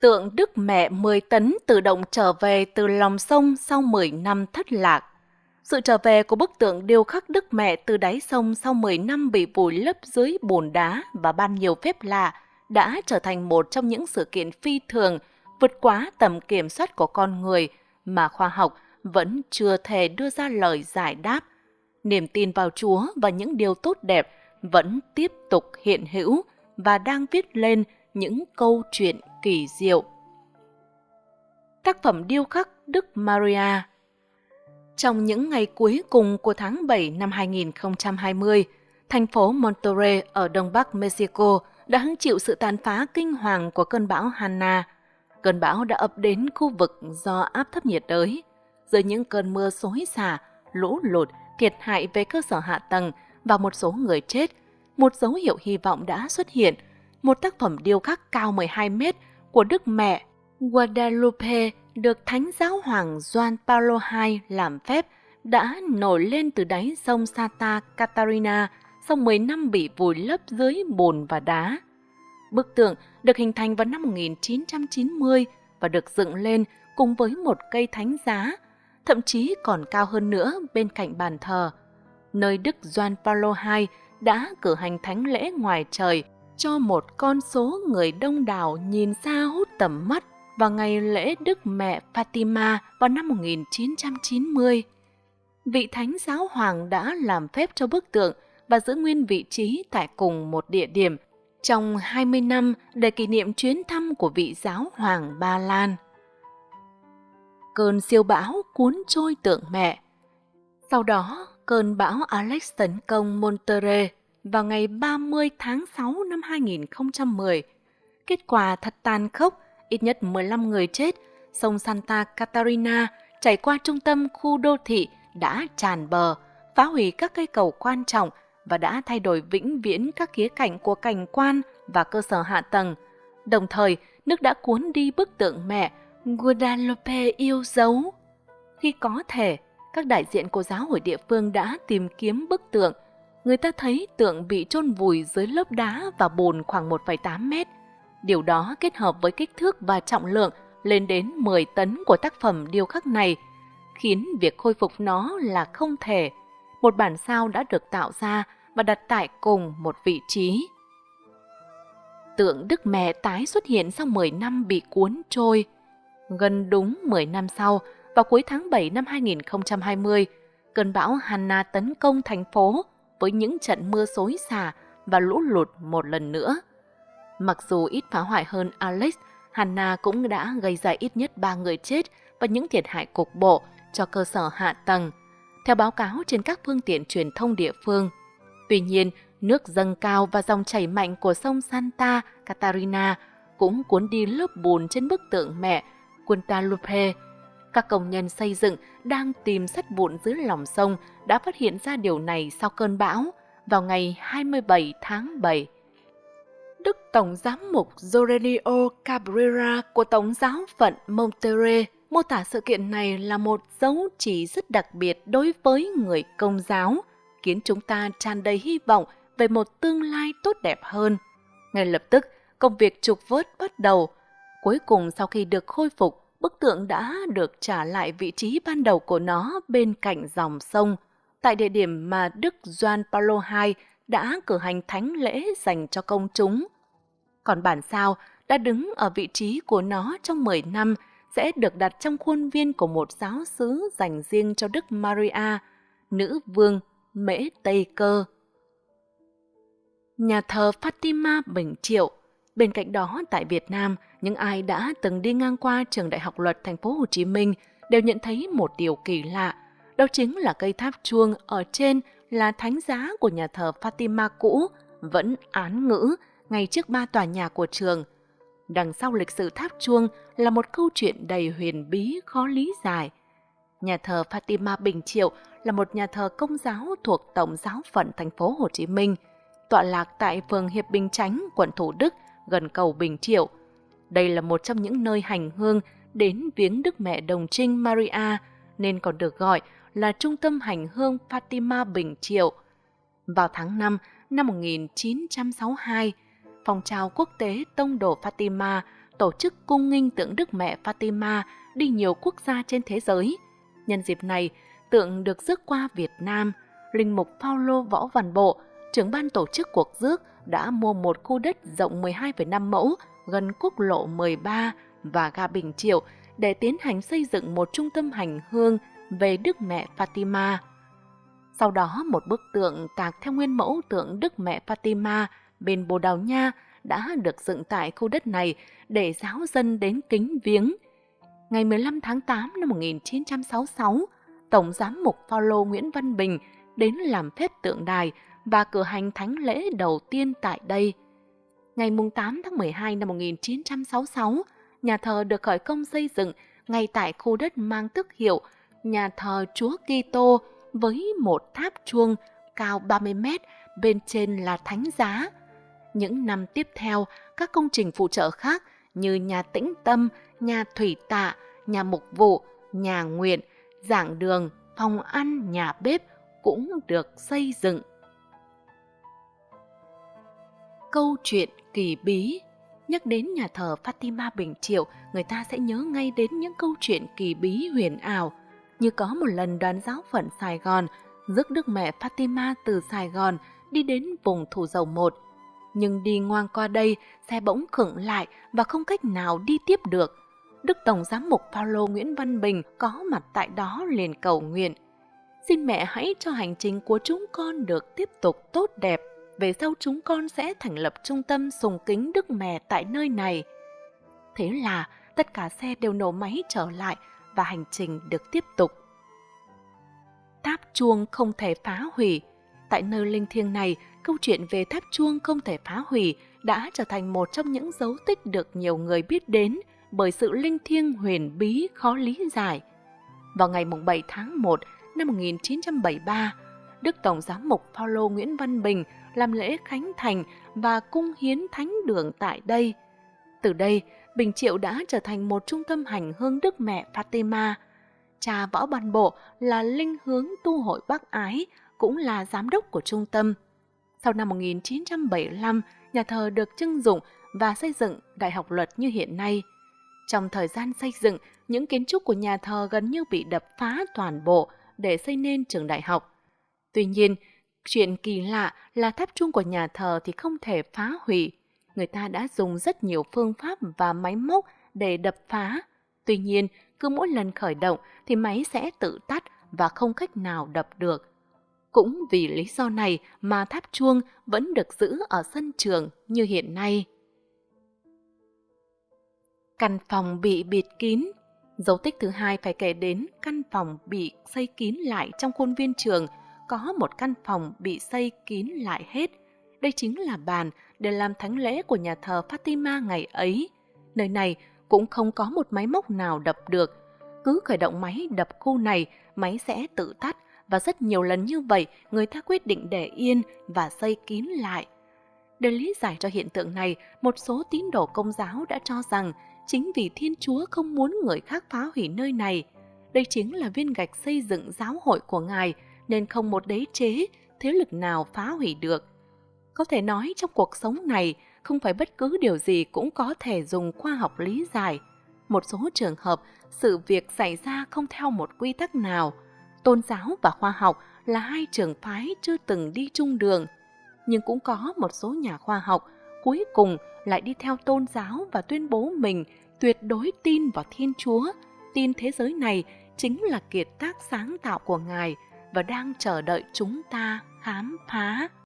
Tượng Đức Mẹ 10 tấn tự động trở về từ lòng sông sau 10 năm thất lạc. Sự trở về của bức tượng điêu khắc Đức Mẹ từ đáy sông sau 10 năm bị vùi lấp dưới bùn đá và ban nhiều phép lạ đã trở thành một trong những sự kiện phi thường, vượt quá tầm kiểm soát của con người mà khoa học vẫn chưa thể đưa ra lời giải đáp. Niềm tin vào Chúa và những điều tốt đẹp vẫn tiếp tục hiện hữu và đang viết lên những câu chuyện kỳ diệu. Tác phẩm điêu khắc Đức Maria Trong những ngày cuối cùng của tháng 7 năm 2020, thành phố Monterrey ở đông bắc Mexico đã hứng chịu sự tàn phá kinh hoàng của cơn bão Hanna. Cơn bão đã ập đến khu vực do áp thấp nhiệt đới. Dưới những cơn mưa xối xả, lũ lụt, thiệt hại về cơ sở hạ tầng và một số người chết, một dấu hiệu hy vọng đã xuất hiện. Một tác phẩm điêu khắc cao 12 mét của Đức Mẹ Guadalupe được Thánh Giáo Hoàng Juan Paulo II làm phép đã nổi lên từ đáy sông Santa Catarina sau 10 năm bị vùi lấp dưới bùn và đá. Bức tượng được hình thành vào năm 1990 và được dựng lên cùng với một cây thánh giá, thậm chí còn cao hơn nữa bên cạnh bàn thờ, nơi Đức Gioan Paulo II đã cử hành thánh lễ ngoài trời cho một con số người đông đảo nhìn xa hút tầm mắt vào ngày lễ Đức Mẹ Fatima vào năm 1990. Vị Thánh Giáo Hoàng đã làm phép cho bức tượng và giữ nguyên vị trí tại cùng một địa điểm trong 20 năm để kỷ niệm chuyến thăm của vị giáo hoàng Ba Lan. Cơn siêu bão cuốn trôi tượng mẹ. Sau đó, cơn bão Alex tấn công Monterrey vào ngày 30 tháng 6 năm 2010. Kết quả thật tàn khốc, ít nhất 15 người chết, sông Santa Catarina chảy qua trung tâm khu đô thị đã tràn bờ, phá hủy các cây cầu quan trọng và đã thay đổi vĩnh viễn các khía cạnh của cảnh quan và cơ sở hạ tầng. Đồng thời, nước đã cuốn đi bức tượng mẹ Guadalupe yêu dấu. Khi có thể, các đại diện của giáo hội địa phương đã tìm kiếm bức tượng. Người ta thấy tượng bị chôn vùi dưới lớp đá và bùn khoảng 1,8 mét. Điều đó kết hợp với kích thước và trọng lượng lên đến 10 tấn của tác phẩm điêu khắc này, khiến việc khôi phục nó là không thể. Một bản sao đã được tạo ra và đặt tại cùng một vị trí. Tượng Đức Mẹ tái xuất hiện sau 10 năm bị cuốn trôi. Gần đúng 10 năm sau, vào cuối tháng 7 năm 2020, cơn bão Hanna tấn công thành phố với những trận mưa xối xả và lũ lụt một lần nữa. Mặc dù ít phá hoại hơn Alex, Hanna cũng đã gây ra ít nhất 3 người chết và những thiệt hại cục bộ cho cơ sở hạ tầng. Theo báo cáo trên các phương tiện truyền thông địa phương, Tuy nhiên, nước dâng cao và dòng chảy mạnh của sông Santa Catarina cũng cuốn đi lớp bùn trên bức tượng mẹ Guadalupe. Các công nhân xây dựng đang tìm sắt vụn dưới lòng sông đã phát hiện ra điều này sau cơn bão vào ngày 27 tháng 7. Đức Tổng Giám mục Jorelio Cabrera của Tổng giáo phận Monterrey mô tả sự kiện này là một dấu chỉ rất đặc biệt đối với người công giáo – khiến chúng ta tràn đầy hy vọng về một tương lai tốt đẹp hơn. Ngay lập tức, công việc trục vớt bắt đầu. Cuối cùng sau khi được khôi phục, bức tượng đã được trả lại vị trí ban đầu của nó bên cạnh dòng sông, tại địa điểm mà Đức Gioan Paulo II đã cử hành thánh lễ dành cho công chúng. Còn bản sao đã đứng ở vị trí của nó trong 10 năm sẽ được đặt trong khuôn viên của một giáo sứ dành riêng cho Đức Maria, nữ vương Mễ Tây Cơ. Nhà thờ Fatima Bình Triệu Bên cạnh đó, tại Việt Nam, những ai đã từng đi ngang qua trường Đại học Luật Thành phố Hồ Chí Minh đều nhận thấy một điều kỳ lạ, đó chính là cây tháp chuông ở trên là thánh giá của nhà thờ Fatima cũ, vẫn án ngữ ngay trước ba tòa nhà của trường. Đằng sau lịch sử tháp chuông là một câu chuyện đầy huyền bí khó lý giải. Nhà thờ Fatima Bình Triệu là một nhà thờ công giáo thuộc Tổng giáo phận thành phố Hồ Chí Minh, tọa lạc tại phường Hiệp Bình Chánh, quận Thủ Đức, gần cầu Bình Triệu. Đây là một trong những nơi hành hương đến viếng Đức Mẹ Đồng Trinh Maria, nên còn được gọi là Trung tâm Hành hương Fatima Bình Triệu. Vào tháng 5 năm 1962, phong trào quốc tế Tông đồ Fatima tổ chức cung nghinh tượng Đức Mẹ Fatima đi nhiều quốc gia trên thế giới. Nhân dịp này, tượng được rước qua Việt Nam. Linh mục Paulo Võ Văn Bộ, trưởng ban tổ chức cuộc rước, đã mua một khu đất rộng 12,5 mẫu gần quốc lộ 13 và ga Bình Triệu để tiến hành xây dựng một trung tâm hành hương về Đức Mẹ Fatima. Sau đó một bức tượng tạc theo nguyên mẫu tượng Đức Mẹ Fatima bên Bồ Đào Nha đã được dựng tại khu đất này để giáo dân đến kính viếng. Ngày 15 tháng 8 năm 1966, Tổng Giám mục Phaolô Nguyễn Văn Bình đến làm phép tượng đài và cử hành thánh lễ đầu tiên tại đây. Ngày 8 tháng 12 năm 1966, nhà thờ được khởi công xây dựng ngay tại khu đất mang tước hiệu nhà thờ Chúa Kitô với một tháp chuông cao 30 mét, bên trên là thánh giá. Những năm tiếp theo, các công trình phụ trợ khác như nhà tĩnh tâm, nhà thủy tạ, nhà mục vụ, nhà nguyện, giảng đường, phòng ăn, nhà bếp cũng được xây dựng. Câu chuyện kỳ bí Nhắc đến nhà thờ Fatima Bình Triệu, người ta sẽ nhớ ngay đến những câu chuyện kỳ bí huyền ảo. Như có một lần đoàn giáo phận Sài Gòn rước Đức Mẹ Fatima từ Sài Gòn đi đến vùng Thủ Dầu Một. Nhưng đi ngoan qua đây, xe bỗng khựng lại và không cách nào đi tiếp được. Đức Tổng Giám mục Paulo Nguyễn Văn Bình có mặt tại đó liền cầu nguyện. Xin mẹ hãy cho hành trình của chúng con được tiếp tục tốt đẹp về sau chúng con sẽ thành lập trung tâm sùng kính Đức Mẹ tại nơi này. Thế là tất cả xe đều nổ máy trở lại và hành trình được tiếp tục. Tháp chuông không thể phá hủy. Tại nơi linh thiêng này, câu chuyện về tháp chuông không thể phá hủy đã trở thành một trong những dấu tích được nhiều người biết đến bởi sự linh thiêng huyền bí khó lý giải. Vào ngày 7 tháng 1 năm 1973, Đức Tổng Giám mục Paulo Nguyễn Văn Bình làm lễ khánh thành và cung hiến thánh đường tại đây. Từ đây, Bình Triệu đã trở thành một trung tâm hành hương Đức Mẹ Fatima. Cha Võ Ban Bộ là linh hướng tu hội Bắc Ái, cũng là giám đốc của trung tâm. Sau năm 1975, nhà thờ được trưng dụng và xây dựng Đại học Luật như hiện nay. Trong thời gian xây dựng, những kiến trúc của nhà thờ gần như bị đập phá toàn bộ để xây nên trường đại học. Tuy nhiên, Chuyện kỳ lạ là tháp chuông của nhà thờ thì không thể phá hủy. Người ta đã dùng rất nhiều phương pháp và máy móc để đập phá. Tuy nhiên, cứ mỗi lần khởi động thì máy sẽ tự tắt và không cách nào đập được. Cũng vì lý do này mà tháp chuông vẫn được giữ ở sân trường như hiện nay. Căn phòng bị bịt kín Dấu tích thứ hai phải kể đến căn phòng bị xây kín lại trong khuôn viên trường có một căn phòng bị xây kín lại hết. Đây chính là bàn để làm thánh lễ của nhà thờ Fatima ngày ấy. Nơi này cũng không có một máy móc nào đập được. Cứ khởi động máy đập khu này, máy sẽ tự tắt và rất nhiều lần như vậy người ta quyết định để yên và xây kín lại. Để lý giải cho hiện tượng này, một số tín đồ công giáo đã cho rằng chính vì Thiên Chúa không muốn người khác phá hủy nơi này. Đây chính là viên gạch xây dựng giáo hội của Ngài – nên không một đế chế, thế lực nào phá hủy được. Có thể nói trong cuộc sống này, không phải bất cứ điều gì cũng có thể dùng khoa học lý giải. Một số trường hợp, sự việc xảy ra không theo một quy tắc nào. Tôn giáo và khoa học là hai trường phái chưa từng đi chung đường. Nhưng cũng có một số nhà khoa học cuối cùng lại đi theo tôn giáo và tuyên bố mình tuyệt đối tin vào Thiên Chúa, tin thế giới này chính là kiệt tác sáng tạo của Ngài – và đang chờ đợi chúng ta khám phá.